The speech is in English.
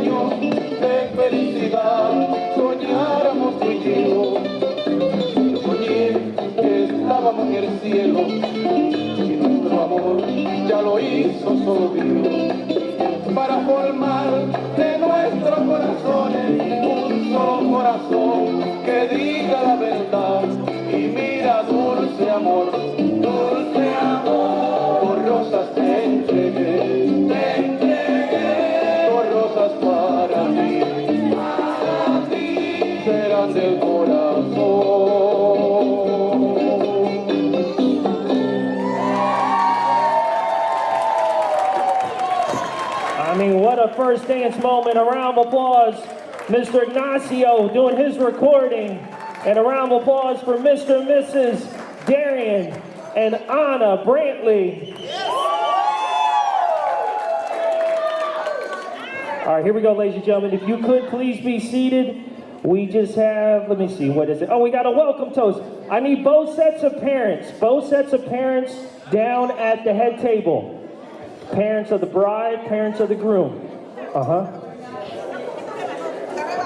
de felicidad soñáramos tú soñé que estábamos en el cielo y nuestro amor ya lo hizo solo Dios. Para formar de nuevo I mean, what a first dance moment. A round of applause. Mr. Ignacio doing his recording. And a round of applause for Mr. and Mrs. Darian and Anna Brantley. All right, here we go, ladies and gentlemen. If you could please be seated. We just have, let me see, what is it? Oh, we got a welcome toast. I need both sets of parents, both sets of parents down at the head table. Parents of the bride, parents of the groom. Uh huh.